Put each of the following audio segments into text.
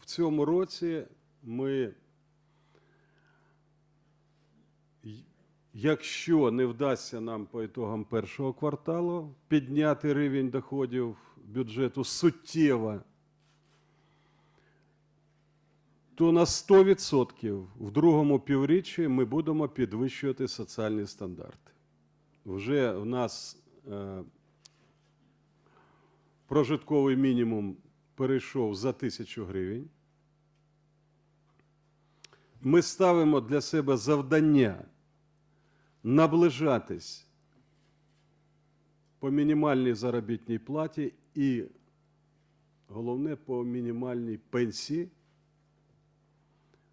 в цьому році ми, якщо не вдасться нам по ітогам першого кварталу підняти рівень доходів бюджету суттєво, то на 100% в другому півріччі ми будемо підвищувати соціальні стандарти. Вже в нас е, прожитковий мінімум перейшов за тисячу гривень. Ми ставимо для себе завдання наближатись по мінімальній заробітній платі і, головне, по мінімальній пенсії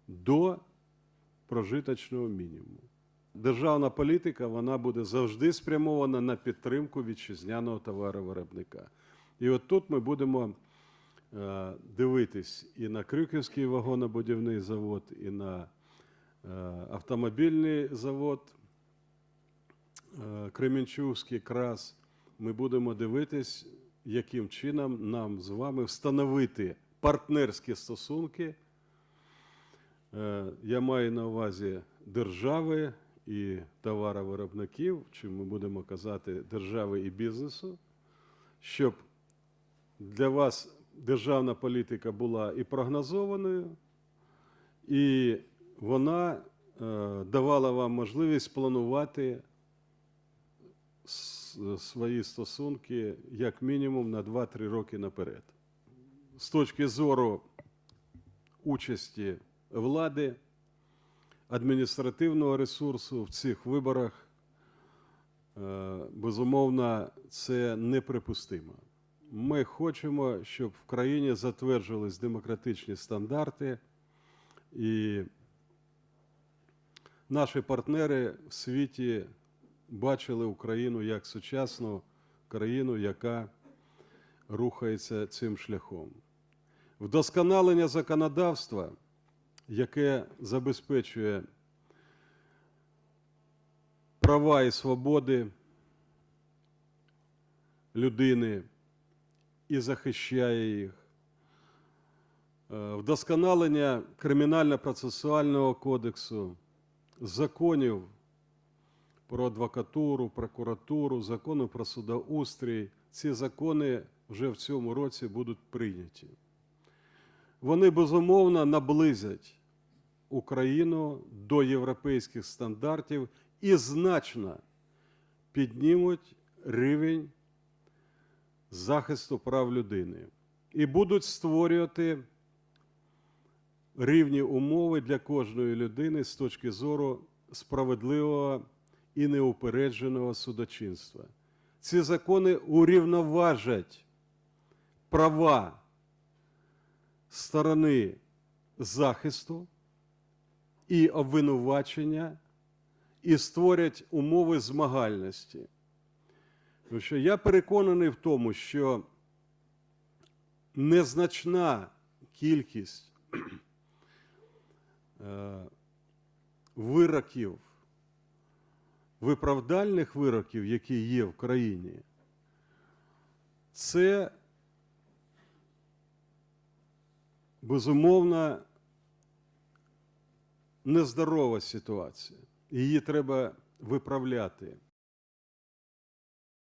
до прожиточного мінімуму. Державна політика вона буде завжди спрямована на підтримку вітчизняного товаровиробника. І от тут ми будемо дивитись і на Крюківський вагонобудівний завод, і на е, автомобільний завод е, Кременчугський крас. Ми будемо дивитись, яким чином нам з вами встановити партнерські стосунки. Е, Я маю на увазі держави і товаровиробників, чи ми будемо казати держави і бізнесу, щоб для вас державна політика була і прогнозованою, і вона е, давала вам можливість планувати свої стосунки як мінімум на 2-3 роки наперед. З точки зору участі влади, адміністративного ресурсу в цих виборах, е, безумовно, це неприпустимо. Ми хочемо, щоб в країні затверджувались демократичні стандарти, і наші партнери в світі бачили Україну як сучасну країну, яка рухається цим шляхом. Вдосконалення законодавства, яке забезпечує права і свободи людини і захищає їх. Е, Вдосконалення кримінально-процесуального кодексу, законів про адвокатуру, прокуратуру, закону про судоустрій. Ці закони вже в цьому році будуть прийняті. Вони безумовно наблизять Україну до європейських стандартів і значно піднімуть рівень захисту прав людини і будуть створювати рівні умови для кожної людини з точки зору справедливого і неупередженого судочинства. Ці закони урівноважать права сторони захисту і обвинувачення і створять умови змагальності. Тому що я переконаний в тому, що незначна кількість е, вироків, виправдальних вироків, які є в країні, це безумовно нездорова ситуація. Її треба виправляти.